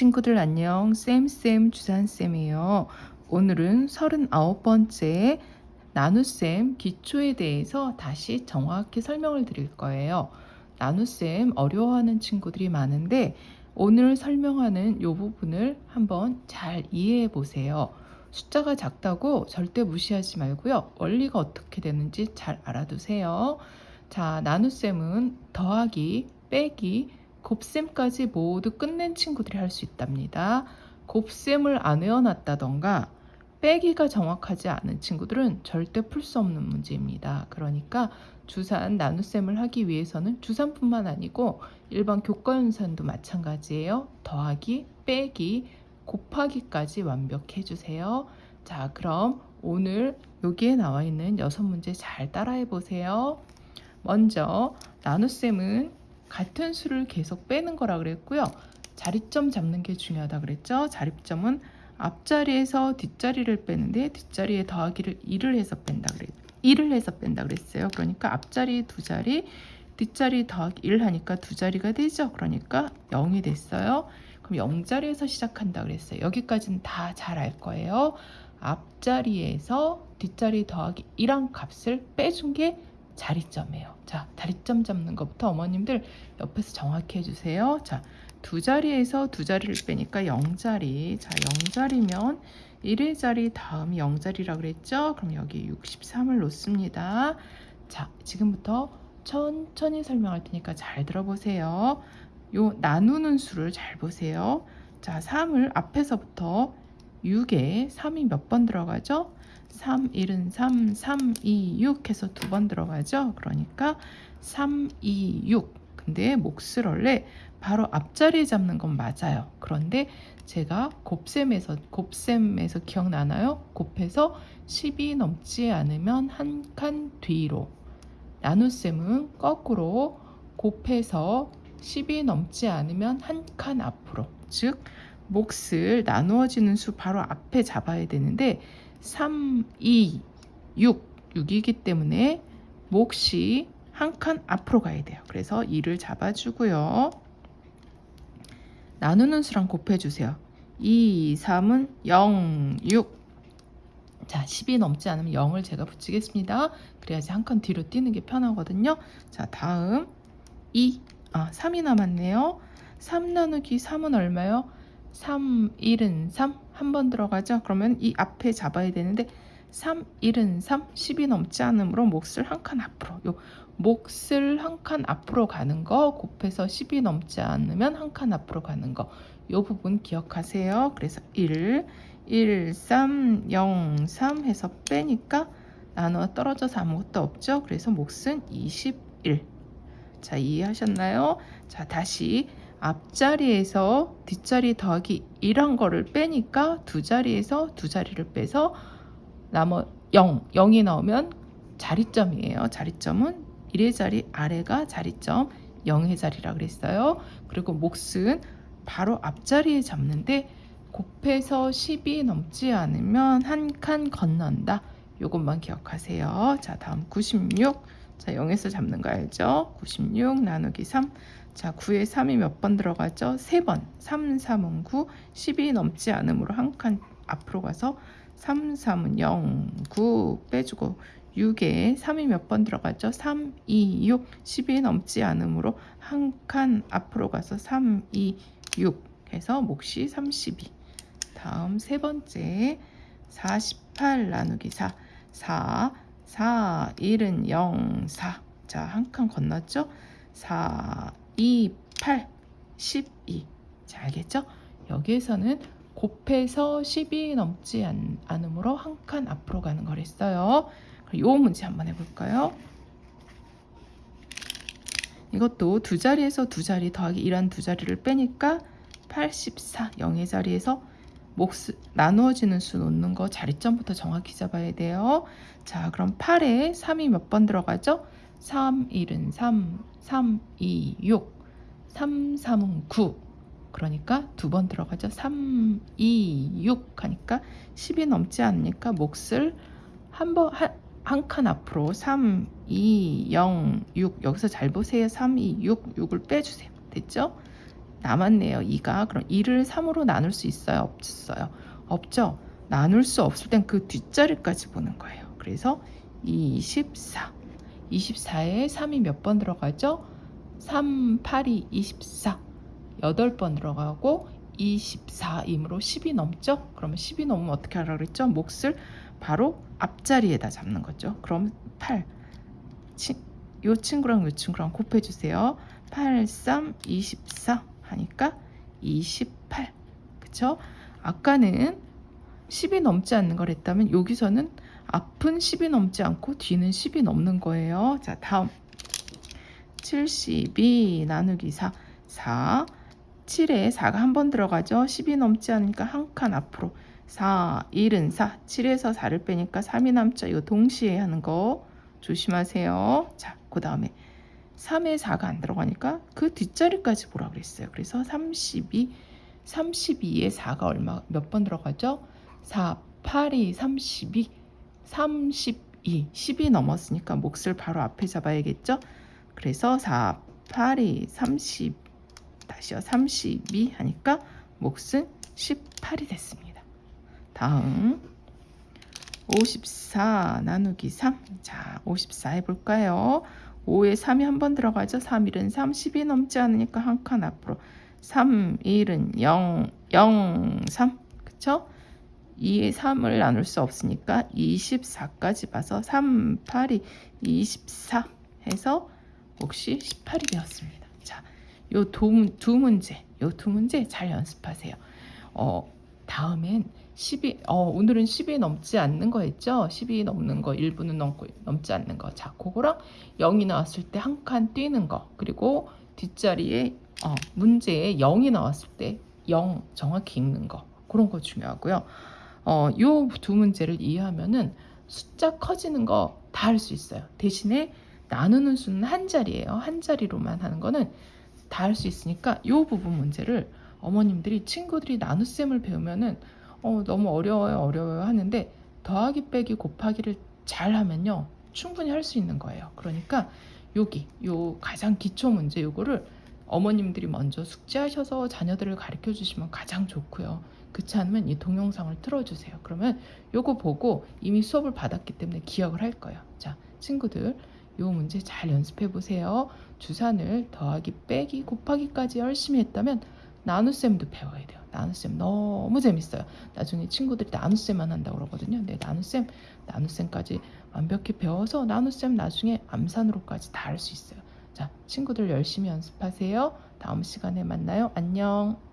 친구들 안녕. 쌤쌤 주산쌤이에요. 오늘은 39번째 나눗셈 기초에 대해서 다시 정확히 설명을 드릴 거예요. 나눗셈 어려워하는 친구들이 많은데 오늘 설명하는 이 부분을 한번 잘 이해해 보세요. 숫자가 작다고 절대 무시하지 말고요. 원리가 어떻게 되는지 잘 알아두세요. 자 나눗셈은 더하기 빼기 곱셈까지 모두 끝낸 친구들이 할 수 있답니다. 곱셈을 안 외워놨다던가 빼기가 정확하지 않은 친구들은 절대 풀 수 없는 문제입니다. 그러니까 주산 나눗셈을 하기 위해서는 주산뿐만 아니고 일반 교과연산도 마찬가지예요. 더하기, 빼기, 곱하기까지 완벽해 주세요. 자, 그럼 오늘 여기에 나와 있는 여섯 문제 잘 따라해 보세요. 먼저 나눗셈은 같은 수를 계속 빼는 거라 그랬고요. 자리점 잡는 게 중요하다 그랬죠. 자리점은 앞자리에서 뒷자리를 빼는데 뒷자리에 더하기를 1을 해서 뺀다 그랬 1을 해서 뺀다 그랬어요. 그러니까 앞자리 두 자리, 뒷자리 더하기 1 하니까 두 자리가 되죠. 그러니까 0이 됐어요. 그럼 0자리에서 시작한다 그랬어요. 여기까지는 다 잘 알 거예요. 앞자리에서 뒷자리 더하기 1한 값을 빼준 게 자리점이에요. 자, 자리점 잡는 것부터 어머님들 옆에서 정확히 해주세요. 자, 두 자리에서 두 자리를 빼니까 0자리. 자, 0자리면 1의 자리 다음 0자리라 그랬죠? 그럼 여기 63을 놓습니다. 자, 지금부터 천천히 설명할 테니까 잘 들어보세요. 요 나누는 수를 잘 보세요. 자, 3을 앞에서부터 6에 3이 몇 번 들어가죠? 3, 1은 3, 3, 2, 6 해서 두 번 들어가죠. 그러니까 3, 2, 6. 근데 몫을 원래 바로 앞자리에 잡는 건 맞아요. 그런데 제가 곱셈에서 곱셈에서 기억나나요? 곱해서 10이 넘지 않으면 한 칸 뒤로 나눗셈은 거꾸로 곱해서 10이 넘지 않으면 한 칸 앞으로 즉 몫을 나누어지는 수 바로 앞에 잡아야 되는데 3, 2, 6, 6이기 때문에 몫이 한 칸 앞으로 가야 돼요. 그래서 2를 잡아주고요. 나누는 수랑 곱해주세요. 2, 3은 0, 6. 자, 10이 넘지 않으면 0을 제가 붙이겠습니다. 그래야지 한 칸 뒤로 뛰는 게 편하거든요. 자, 다음 2, 아, 3이 남았네요. 3 나누기 3은 얼마요? 3, 1은 3. 한 번 들어가죠? 그러면 이 앞에 잡아야 되는데 3, 1은 3, 10이 넘지 않으므로 몫을 한 칸 앞으로. 요 몫을 한 칸 앞으로 가는 거 곱해서 10이 넘지 않으면 한 칸 앞으로 가는 거. 요 부분 기억하세요. 그래서 1, 1, 3, 0, 3 해서 빼니까 나누어 떨어져서 아무것도 없죠. 그래서 몫은 21. 자, 이해하셨나요? 자, 다시 앞자리에서 뒷자리 더하기 1한 거를 빼니까 두 자리에서 두 자리를 빼서 나머 0, 0이 나오면 자리점이에요. 자리점은 1의 자리 아래가 자리점 0의 자리라 그랬어요. 그리고 몫은 바로 앞자리에 잡는데 곱해서 10이 넘지 않으면 한 칸 건넌다. 이것만 기억하세요. 자 다음 96. 자 0에서 잡는 거 알죠? 96 나누기 3. 자 9에 3이 몇 번 들어가죠? 3번 3, 3은 9 10이 넘지 않으므로 한 칸 앞으로 가서 3, 3은 0, 9 빼주고 6에 3이 몇 번 들어가죠? 3, 2, 6 10이 넘지 않으므로 한 칸 앞으로 가서 3, 2, 6 해서 몫이 32 다음 세 번째 48 나누기 4 4, 4, 1은 0, 4 자, 한 칸 건넜죠? 4, 2, 8, 12. 자, 알겠죠? 여기에서는 곱해서 10이 넘지 않, 않으므로 한 칸 앞으로 가는 거랬어요. 이 문제 한번 해볼까요? 이것도 두 자리에서 두 자리 더하기 1한 두 자리를 빼니까 84, 0의 자리에서 몫 나누어지는 수 놓는 거 자리점부터 정확히 잡아야 돼요. 자, 그럼 8에 3이 몇 번 들어가죠? 3, 1은 3, 3, 2, 6, 3, 3은 9. 그러니까 두 번 들어가죠. 3, 2, 6 하니까 10이 넘지 않으니까 몫을 한 번, 한칸 앞으로 3, 2, 0, 6 여기서 잘 보세요. 3, 2, 6, 6을 빼주세요. 됐죠? 남았네요. 2가. 그럼 2를 3으로 나눌 수 있어요? 없어요? 없죠? 나눌 수 없을 땐 그 뒷자리까지 보는 거예요. 그래서 24. 24에 3이 몇 번 들어가죠? 3, 8이 24. 8번 들어가고 24이므로 10이 넘죠? 그러면 10이 넘으면 어떻게 하라 그랬죠? 몫을 바로 앞자리에다 잡는 거죠. 그럼 8. 치, 요 친구랑 요 친구랑 곱해 주세요. 8, 3, 24 하니까 28. 그쵸? 아까는 10이 넘지 않는 걸 했다면 여기서는 앞은 10이 넘지 않고 뒤는 10이 넘는 거예요. 자, 다음 72 나누기 4 4 7에 4가 한 번 들어가죠. 10이 넘지 않으니까 한 칸 앞으로 4 1은 4 7에서 4를 빼니까 3이 남죠. 이거 동시에 하는 거 조심하세요. 자, 그 다음에 3에 4가 안 들어가니까 그 뒷자리까지 보라 그랬어요. 그래서 32 32에 4가 얼마 몇 번 들어가죠? 4 8이 32 32 10이 넘었으니까 몫을 바로 앞에 잡아야겠죠? 그래서 4 8이 30 다시요 32 하니까 몫은 18이 됐습니다. 다음 54 나누기 3. 자, 54 해볼까요? 5에 3이 한 번 들어가죠. 3, 1은 3, 10이 넘지 않으니까 한 칸 앞으로. 3, 1은 0, 0, 3. 그쵸? 2에 3을 나눌 수 없으니까 24까지 봐서 3, 8이 24 해서 몫이 18이 되었습니다. 자, 요 두, 두 문제, 요 두 문제 잘 연습하세요. 어, 다음엔 10이, 어, 오늘은 10이 넘지 않는 거 했죠? 10이 넘는 거, 1분은 넘고, 넘지 않는 거. 자, 그거랑 0이 나왔을 때 한 칸 뛰는 거. 그리고 뒷자리에, 어, 문제에 0이 나왔을 때 0 정확히 읽는 거. 그런 거 중요하고요. 어, 요 두 문제를 이해하면은 숫자 커지는 거 다 할 수 있어요. 대신에 나누는 수는 한 자리예요. 한 자리로만 하는 거는 다 할 수 있으니까 요 부분 문제를 어머님들이 친구들이 나눗셈을 배우면은 어, 너무 어려워요, 어려워요 하는데 더하기 빼기 곱하기를 잘 하면요. 충분히 할 수 있는 거예요. 그러니까 여기 요 가장 기초 문제 요거를 어머님들이 먼저 숙제하셔서 자녀들을 가르쳐 주시면 가장 좋고요. 그렇지 않으면 이 동영상을 틀어주세요. 그러면 요거 보고 이미 수업을 받았기 때문에 기억을 할 거예요. 자, 친구들 요 문제 잘 연습해 보세요. 주산을 더하기 빼기 곱하기까지 열심히 했다면 나눗셈도 배워야 돼요. 나눗셈 너무 재밌어요. 나중에 친구들이 나눗셈만 한다고 그러거든요. 네, 나눗셈, 나눗셈까지 완벽히 배워서 나눗셈 나중에 암산으로까지 다 할 수 있어요. 자, 친구들 열심히 연습하세요. 다음 시간에 만나요. 안녕.